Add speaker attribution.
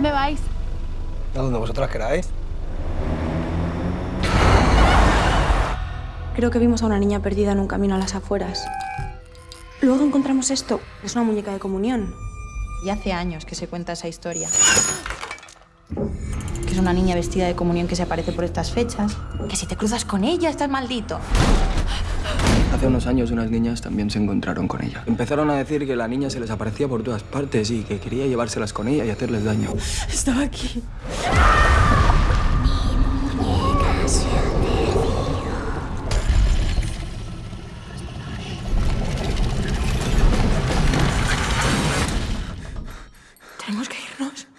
Speaker 1: dónde vais?
Speaker 2: A donde vosotras queráis.
Speaker 3: Creo que vimos a una niña perdida en un camino a las afueras. Luego encontramos esto. Es una muñeca de comunión.
Speaker 4: Y hace años que se cuenta esa historia. Que es una niña vestida de comunión que se aparece por estas fechas. Que si te cruzas con ella estás maldito.
Speaker 2: Hace unos años unas niñas también se encontraron con ella. Empezaron a decir que la niña se les aparecía por todas partes y que quería llevárselas con ella y hacerles daño.
Speaker 3: Estaba aquí. Tenemos que irnos.